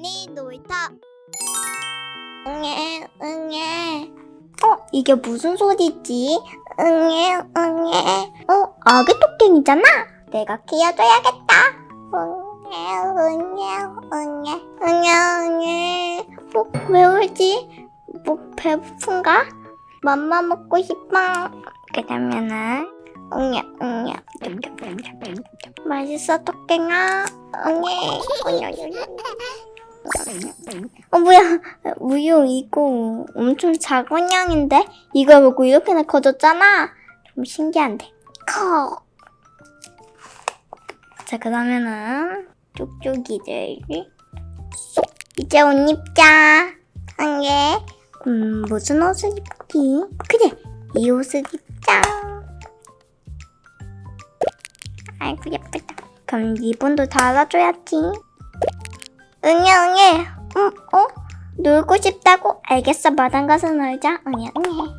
할머니 놀이터 응애 응애. 어 이게 무슨 소리지? 응애 응애. 어 아기 토끼이잖아. 내가 키워줘야겠다. 응애 응애 응애. 응애 응애. 뭐왜 울지? 뭐 배고픈가? 맘마 먹고 싶어. 그러면은 응애 응애. 맛있어 토끼가 응애 응애 어 뭐야. 우유 이거 엄청 작은 양인데? 이걸 먹고 이렇게나 커졌잖아. 좀 신기한데. 커. 자 그러면은 쪽쪽이들. 쏙 이제 옷 입자. 한개. 음 무슨 옷을 입기 그래 이 옷을 입자. 아이고 예쁘다. 그럼 리본도 달아줘야지 응애 응애 응 어? 놀고 싶다고? 알겠어. 마당 가서 놀자. 응애 응애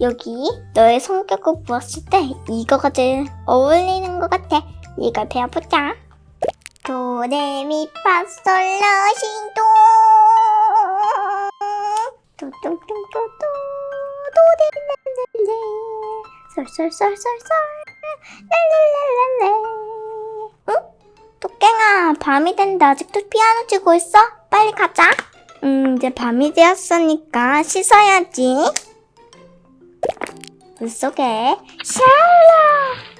여기 너의 성격을 보았을 때 이거가 제일 어울리는 것 같아. 이걸 배워보자. 도레미파솔라시도. 도뚱뚱뚱뚱 도레랄랄레 솔솔솔솔솔? 토 깽아 밤이 됐는데 아직도 피아노 치고 있어? 빨리 가자 음 이제 밤이 되었으니까 씻어야지 물속에 샬라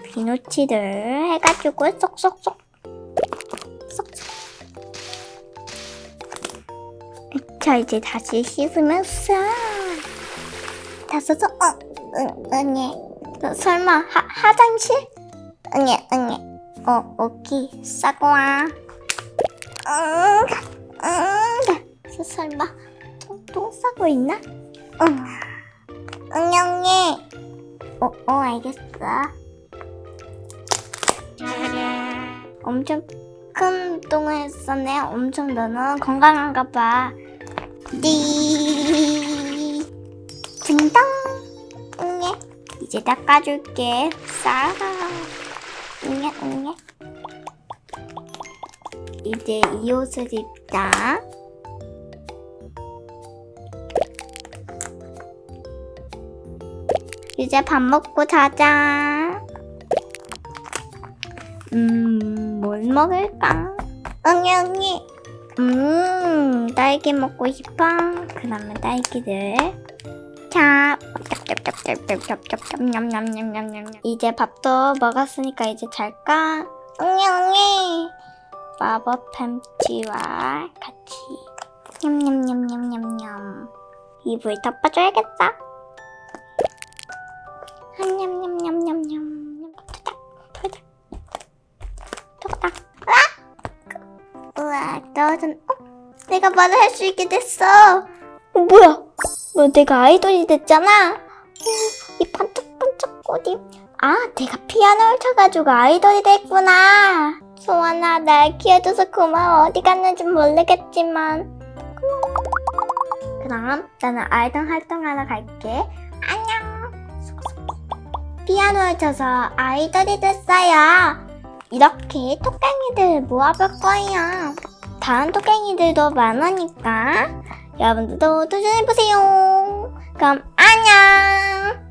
비누칠을 해가지고 쏙쏙쏙 쏙쏙 자 이제 다시 씻으면 싹다 써서 어 응, 너 설마 하, 화장실? 응애 응애 어 오키 싸고 와 응, 응. 서- 설마 똥, 똥 싸고 있나? 응 응애 어, 어 알겠어 엄청 큰 똥을 했었네. 엄청 너는 건강한가 봐. 띠. 딩동. 응애. 이제 닦아줄게. 싸. 응애. 이제 이 옷을 입자. 이제 밥 먹고 자자. 음, 뭘 먹을까? 응애, 응애. 음, 딸기 먹고 싶어. 그러면 딸기를. 자, 냠냠냠냠냠. 이제 밥도 먹었으니까 이제 잘까? 응애, 응애. 마법 햄치와 같이. 냠냠냠냠냠냠. 이불 덮어줘야겠다. 냠냠냠냠냠냠. 털다. 털다. 아! 우와, 떨어진, 어? 내가 말을 할 수 있게 됐어. 어, 뭐야? 뭐 내가 아이돌이 됐잖아. 어, 이 반짝반짝 꽃이. 아, 내가 피아노를 쳐가지고 아이돌이 됐구나. 소원아, 날 키워줘서 고마워. 어디 갔는지 모르겠지만. 그럼 나는 아이돌 활동하러 갈게. 안녕. 피아노를 쳐서 아이돌이 됐어요. 이렇게 토깽이들 모아볼 거예요. 다른 토깽이들도 많으니까 여러분들도 도전해보세요. 그럼 안녕!